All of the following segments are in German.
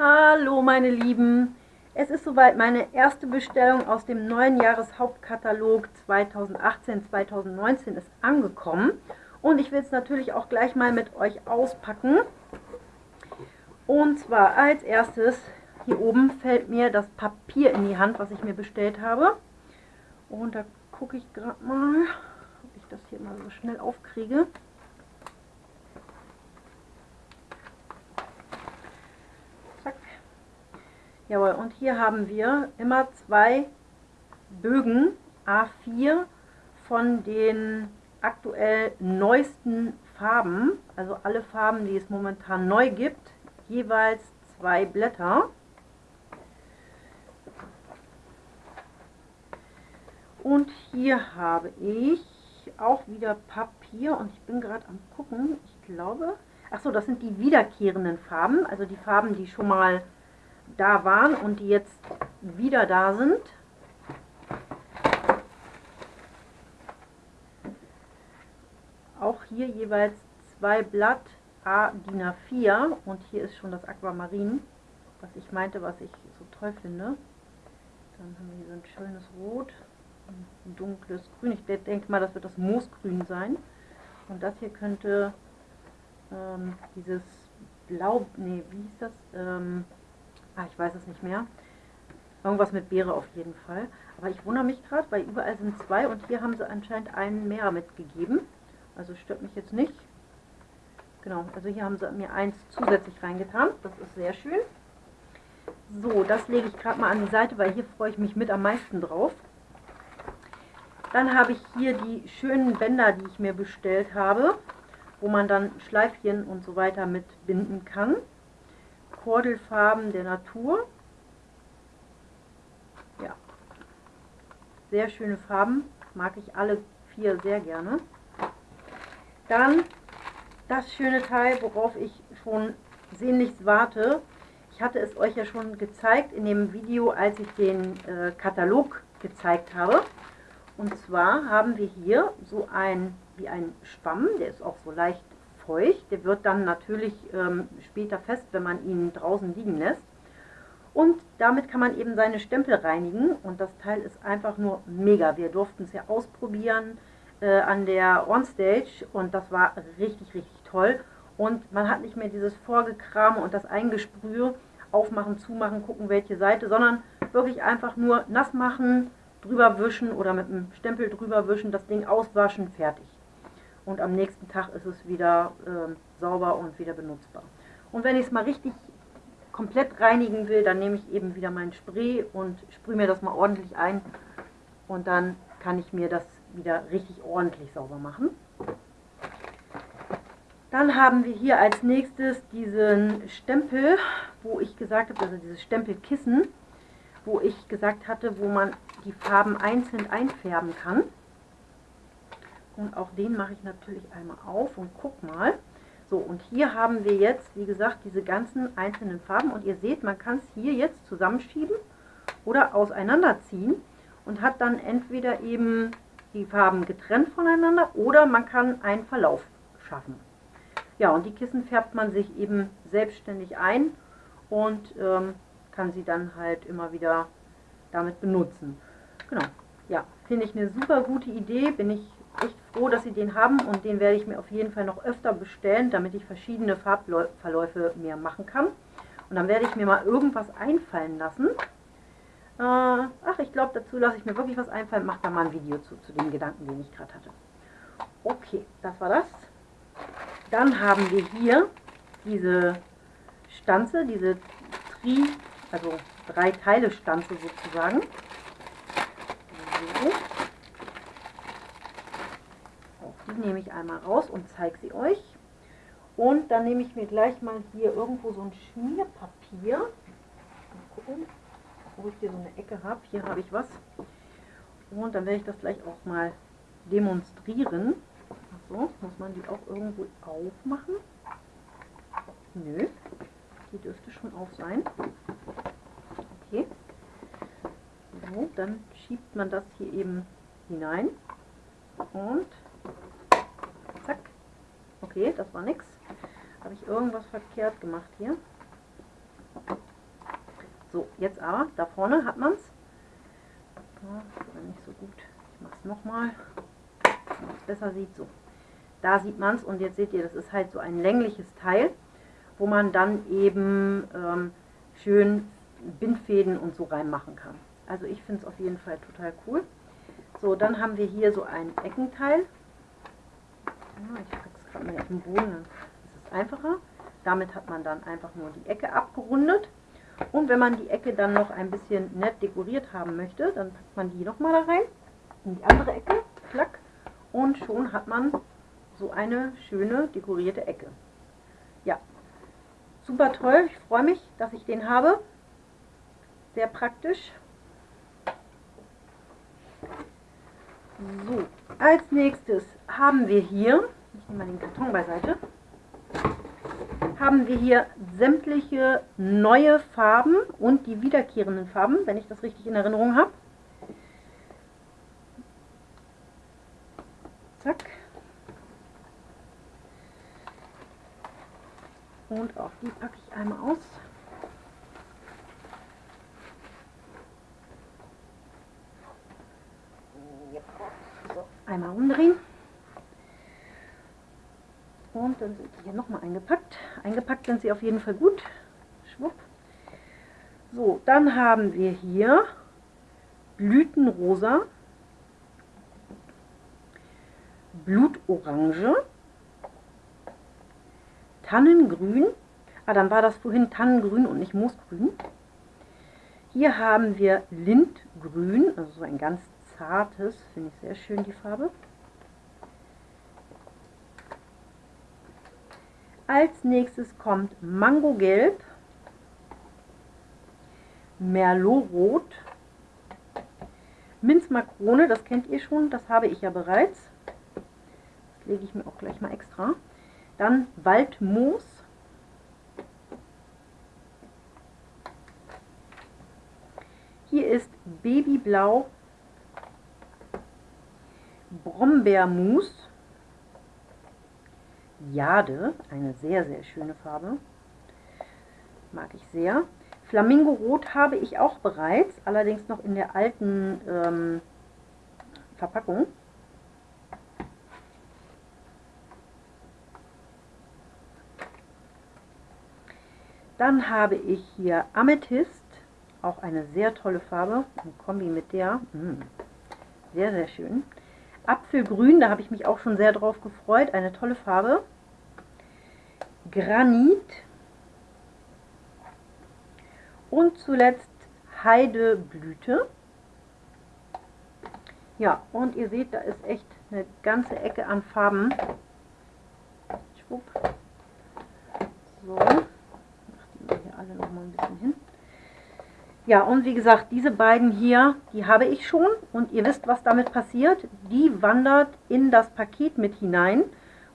Hallo meine Lieben, es ist soweit meine erste Bestellung aus dem neuen Jahreshauptkatalog 2018-2019 ist angekommen und ich will es natürlich auch gleich mal mit euch auspacken. Und zwar als erstes, hier oben fällt mir das Papier in die Hand, was ich mir bestellt habe. Und da gucke ich gerade mal, ob ich das hier mal so schnell aufkriege. Jawohl, und hier haben wir immer zwei Bögen A4 von den aktuell neuesten Farben, also alle Farben, die es momentan neu gibt, jeweils zwei Blätter. Und hier habe ich auch wieder Papier und ich bin gerade am gucken, ich glaube, achso, das sind die wiederkehrenden Farben, also die Farben, die schon mal da waren und die jetzt wieder da sind. Auch hier jeweils zwei Blatt A DIN A4 und hier ist schon das Aquamarin, was ich meinte, was ich so toll finde. Dann haben wir hier so ein schönes Rot, ein dunkles Grün. Ich denke mal, das wird das Moosgrün sein. Und das hier könnte ähm, dieses Blau, nee, wie hieß das? Ähm, Ah, ich weiß es nicht mehr. Irgendwas mit Beere auf jeden Fall. Aber ich wundere mich gerade, weil überall sind zwei und hier haben sie anscheinend einen mehr mitgegeben. Also stört mich jetzt nicht. Genau, also hier haben sie mir eins zusätzlich reingetan. Das ist sehr schön. So, das lege ich gerade mal an die Seite, weil hier freue ich mich mit am meisten drauf. Dann habe ich hier die schönen Bänder, die ich mir bestellt habe, wo man dann Schleifchen und so weiter mit binden kann. Kordelfarben der Natur. Ja, sehr schöne Farben, mag ich alle vier sehr gerne. Dann das schöne Teil, worauf ich schon sehnlichst warte. Ich hatte es euch ja schon gezeigt in dem Video, als ich den äh, Katalog gezeigt habe. Und zwar haben wir hier so ein, wie ein Schwamm, der ist auch so leicht feucht. Der wird dann natürlich ähm, später fest, wenn man ihn draußen liegen lässt. Und damit kann man eben seine Stempel reinigen und das Teil ist einfach nur mega. Wir durften es ja ausprobieren äh, an der Onstage und das war richtig, richtig toll. Und man hat nicht mehr dieses Vorgekrame und das Eingesprühe, aufmachen, zumachen, gucken welche Seite, sondern wirklich einfach nur nass machen, drüber wischen oder mit einem Stempel drüber wischen, das Ding auswaschen, fertig und am nächsten Tag ist es wieder äh, sauber und wieder benutzbar. Und wenn ich es mal richtig komplett reinigen will, dann nehme ich eben wieder mein Spray und sprühe mir das mal ordentlich ein und dann kann ich mir das wieder richtig ordentlich sauber machen. Dann haben wir hier als nächstes diesen Stempel, wo ich gesagt habe, also dieses Stempelkissen, wo ich gesagt hatte, wo man die Farben einzeln einfärben kann. Und auch den mache ich natürlich einmal auf und guck mal. So, und hier haben wir jetzt, wie gesagt, diese ganzen einzelnen Farben. Und ihr seht, man kann es hier jetzt zusammenschieben oder auseinanderziehen und hat dann entweder eben die Farben getrennt voneinander oder man kann einen Verlauf schaffen. Ja, und die Kissen färbt man sich eben selbstständig ein und ähm, kann sie dann halt immer wieder damit benutzen. Genau, ja, finde ich eine super gute Idee, bin ich echt froh, dass sie den haben und den werde ich mir auf jeden Fall noch öfter bestellen, damit ich verschiedene Farbverläufe mehr machen kann. Und dann werde ich mir mal irgendwas einfallen lassen. Äh, ach, ich glaube, dazu lasse ich mir wirklich was einfallen. Mache da mal ein Video zu, zu den Gedanken, den ich gerade hatte. Okay, das war das. Dann haben wir hier diese Stanze, diese Tri, also drei Teile Stanze sozusagen. So. Die nehme ich einmal raus und zeige sie euch. Und dann nehme ich mir gleich mal hier irgendwo so ein Schmierpapier. Mal gucken, wo ich hier so eine Ecke habe. Hier habe ich was. Und dann werde ich das gleich auch mal demonstrieren. So, muss man die auch irgendwo aufmachen? Nö, die dürfte schon auf sein. Okay. So, dann schiebt man das hier eben hinein. Und Okay, das war nix. Habe ich irgendwas verkehrt gemacht hier? So, jetzt aber, da vorne hat man es. Ja, nicht so gut. Ich mache es nochmal, damit es besser sieht. So, da sieht man es und jetzt seht ihr, das ist halt so ein längliches Teil, wo man dann eben ähm, schön Bindfäden und so reinmachen kann. Also ich finde es auf jeden Fall total cool. So, dann haben wir hier so ein Eckenteil. Ich es gerade mal auf den Boden, dann ist es einfacher. Damit hat man dann einfach nur die Ecke abgerundet. Und wenn man die Ecke dann noch ein bisschen nett dekoriert haben möchte, dann packt man die nochmal da rein, in die andere Ecke, klack, und schon hat man so eine schöne dekorierte Ecke. Ja, super toll, ich freue mich, dass ich den habe. Sehr praktisch. So, als nächstes haben wir hier, ich nehme mal den Karton beiseite, haben wir hier sämtliche neue Farben und die wiederkehrenden Farben, wenn ich das richtig in Erinnerung habe. Zack. Und auch die packe ich einmal aus. So, einmal umdrehen. Und dann sind sie hier nochmal eingepackt. Eingepackt sind sie auf jeden Fall gut. Schwupp. So, dann haben wir hier Blütenrosa, Blutorange, Tannengrün. Ah, dann war das vorhin Tannengrün und nicht Moosgrün. Hier haben wir Lindgrün, also so ein ganz zartes, finde ich sehr schön die Farbe. Als nächstes kommt Mangogelb, Merlot-Rot, Minzmakrone, das kennt ihr schon, das habe ich ja bereits. Das lege ich mir auch gleich mal extra. Dann Waldmoos. Hier ist Babyblau Brombeermus. Jade, eine sehr, sehr schöne Farbe. Mag ich sehr. Flamingo Rot habe ich auch bereits, allerdings noch in der alten ähm, Verpackung. Dann habe ich hier Amethyst, auch eine sehr tolle Farbe, ein Kombi mit der, mh, hm, sehr, sehr schön. Apfelgrün, da habe ich mich auch schon sehr drauf gefreut. Eine tolle Farbe. Granit. Und zuletzt Heideblüte. Ja, und ihr seht, da ist echt eine ganze Ecke an Farben. Schwupp. So. Die hier alle noch ein bisschen hin. Ja, und wie gesagt, diese beiden hier, die habe ich schon und ihr wisst, was damit passiert. Die wandert in das Paket mit hinein,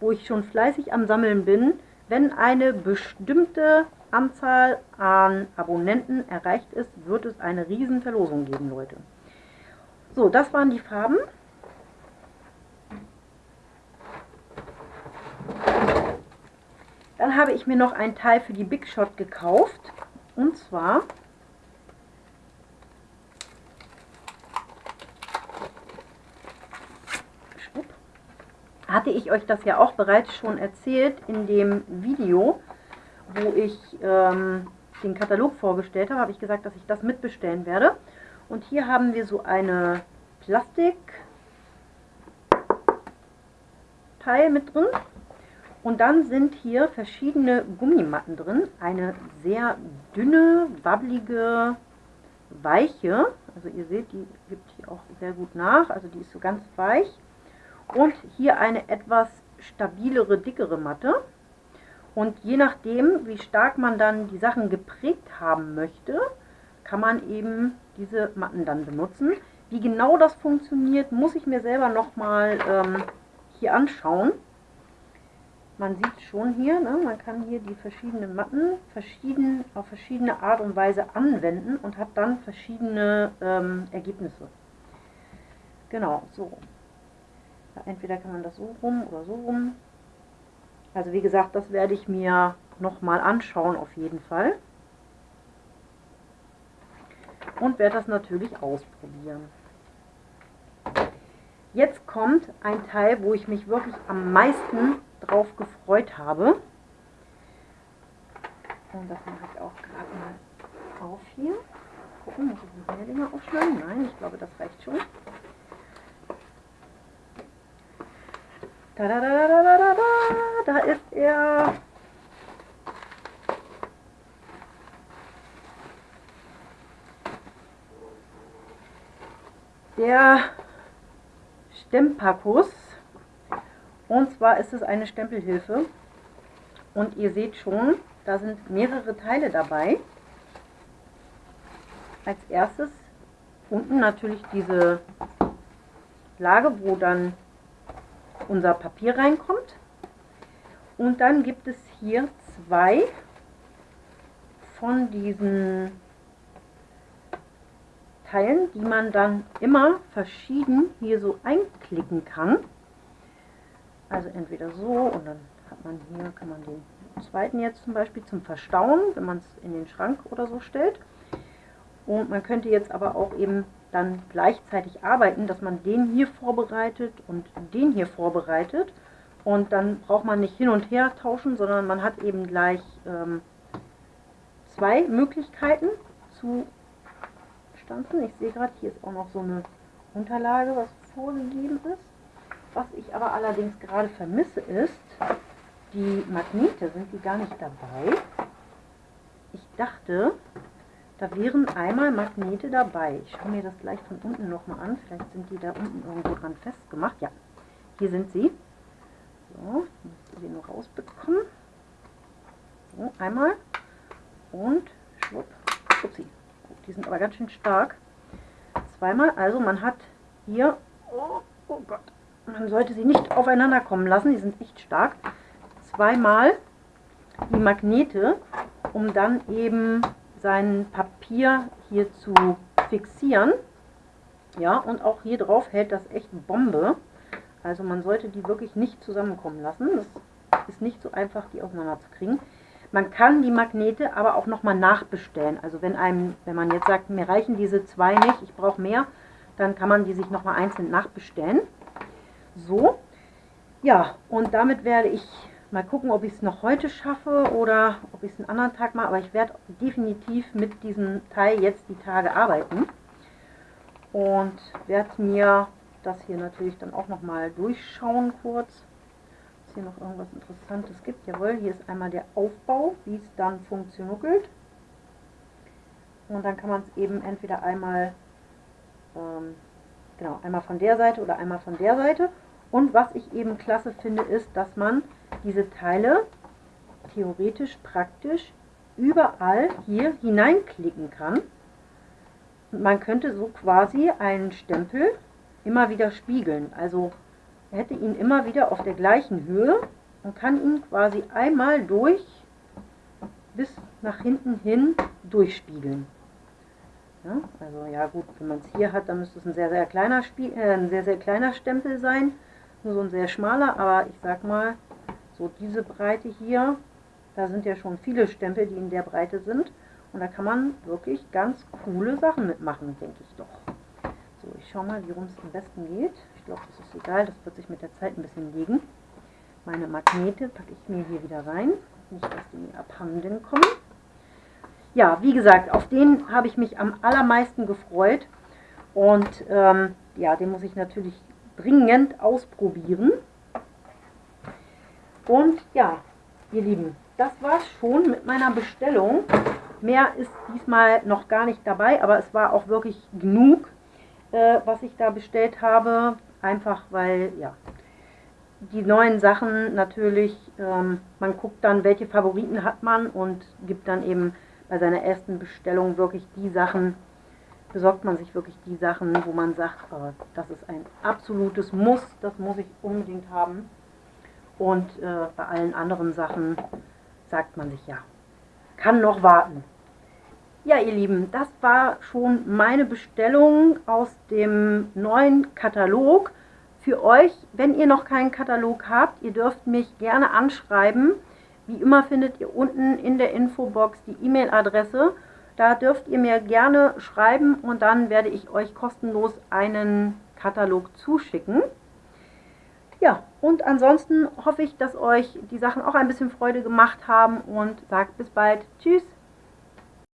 wo ich schon fleißig am Sammeln bin. Wenn eine bestimmte Anzahl an Abonnenten erreicht ist, wird es eine riesen Verlosung geben, Leute. So, das waren die Farben. Dann habe ich mir noch ein Teil für die Big Shot gekauft. Und zwar hatte ich euch das ja auch bereits schon erzählt in dem Video, wo ich ähm, den Katalog vorgestellt habe, habe ich gesagt, dass ich das mitbestellen werde. Und hier haben wir so eine Plastik Teil mit drin. Und dann sind hier verschiedene Gummimatten drin. Eine sehr dünne, wabbelige, weiche. Also ihr seht, die gibt hier auch sehr gut nach. Also die ist so ganz weich und hier eine etwas stabilere, dickere Matte. Und je nachdem, wie stark man dann die Sachen geprägt haben möchte, kann man eben diese Matten dann benutzen. Wie genau das funktioniert, muss ich mir selber nochmal ähm, hier anschauen. Man sieht schon hier, ne, man kann hier die verschiedenen Matten verschieden, auf verschiedene Art und Weise anwenden und hat dann verschiedene ähm, Ergebnisse. Genau, so. Entweder kann man das so rum oder so rum. Also wie gesagt, das werde ich mir nochmal anschauen auf jeden Fall. und werde das natürlich ausprobieren. Jetzt kommt ein Teil, wo ich mich wirklich am meisten drauf gefreut habe. Und das mache ich auch gerade mal auf hier. Gucken, muss ich noch mehr Dinge aufschneiden? Nein, ich glaube, das reicht schon. Da, da, da, da, da, da, da, da ist er. Der Stempakus. Und zwar ist es eine Stempelhilfe. Und ihr seht schon, da sind mehrere Teile dabei. Als erstes unten natürlich diese Lage, wo dann unser Papier reinkommt. Und dann gibt es hier zwei von diesen Teilen, die man dann immer verschieden hier so einklicken kann. Also entweder so und dann hat man hier, kann man den zweiten jetzt zum Beispiel zum Verstauen, wenn man es in den Schrank oder so stellt. Und man könnte jetzt aber auch eben dann gleichzeitig arbeiten, dass man den hier vorbereitet und den hier vorbereitet. Und dann braucht man nicht hin und her tauschen, sondern man hat eben gleich ähm, zwei Möglichkeiten zu stanzen. Ich sehe gerade, hier ist auch noch so eine Unterlage, was vorgegeben ist. Was ich aber allerdings gerade vermisse ist, die Magnete, sind die gar nicht dabei? Ich dachte, da wären einmal Magnete dabei. Ich schaue mir das gleich von unten nochmal an. Vielleicht sind die da unten irgendwo dran festgemacht. Ja, hier sind sie. So, ich muss sie nur rausbekommen. So, einmal. Und schwupp. Upsi. Die sind aber ganz schön stark. Zweimal. Also man hat hier... Oh, oh Gott. Man sollte sie nicht aufeinander kommen lassen. Die sind echt stark. Zweimal die Magnete, um dann eben sein Papier hier zu fixieren. Ja, und auch hier drauf hält das echt Bombe. Also man sollte die wirklich nicht zusammenkommen lassen. Das ist nicht so einfach, die auseinander zu kriegen. Man kann die Magnete aber auch nochmal nachbestellen. Also wenn einem, wenn man jetzt sagt, mir reichen diese zwei nicht, ich brauche mehr, dann kann man die sich nochmal einzeln nachbestellen. So, ja, und damit werde ich Mal gucken, ob ich es noch heute schaffe oder ob ich es einen anderen Tag mache. Aber ich werde definitiv mit diesem Teil jetzt die Tage arbeiten. Und werde mir das hier natürlich dann auch nochmal durchschauen kurz. Ob es hier noch irgendwas Interessantes gibt. Jawohl, hier ist einmal der Aufbau, wie es dann funktioniert. Und dann kann man es eben entweder einmal, ähm, genau, einmal von der Seite oder einmal von der Seite. Und was ich eben klasse finde, ist, dass man diese Teile theoretisch praktisch überall hier hineinklicken kann. Und man könnte so quasi einen Stempel immer wieder spiegeln. Also hätte ihn immer wieder auf der gleichen Höhe und kann ihn quasi einmal durch bis nach hinten hin durchspiegeln. Ja, also ja gut, wenn man es hier hat, dann müsste es ein sehr, sehr kleiner äh, ein sehr, sehr kleiner Stempel sein. Nur so ein sehr schmaler, aber ich sag mal, so diese Breite hier, da sind ja schon viele Stempel, die in der Breite sind. Und da kann man wirklich ganz coole Sachen mitmachen, denke ich doch. So, ich schaue mal, wie rum es am besten geht. Ich glaube, das ist egal, das wird sich mit der Zeit ein bisschen legen. Meine Magnete packe ich mir hier wieder rein. Nicht, dass die mir abhanden kommen. Ja, wie gesagt, auf den habe ich mich am allermeisten gefreut. Und ähm, ja, den muss ich natürlich dringend ausprobieren. Und ja, ihr Lieben, das war's schon mit meiner Bestellung. Mehr ist diesmal noch gar nicht dabei, aber es war auch wirklich genug, äh, was ich da bestellt habe. Einfach weil, ja, die neuen Sachen natürlich, ähm, man guckt dann, welche Favoriten hat man und gibt dann eben bei seiner ersten Bestellung wirklich die Sachen, besorgt man sich wirklich die Sachen, wo man sagt, oh, das ist ein absolutes Muss, das muss ich unbedingt haben. Und äh, bei allen anderen Sachen sagt man sich ja, kann noch warten. Ja, ihr Lieben, das war schon meine Bestellung aus dem neuen Katalog. Für euch, wenn ihr noch keinen Katalog habt, ihr dürft mich gerne anschreiben. Wie immer findet ihr unten in der Infobox die E-Mail-Adresse. Da dürft ihr mir gerne schreiben und dann werde ich euch kostenlos einen Katalog zuschicken. Ja, und ansonsten hoffe ich, dass euch die Sachen auch ein bisschen Freude gemacht haben und sagt bis bald. Tschüss!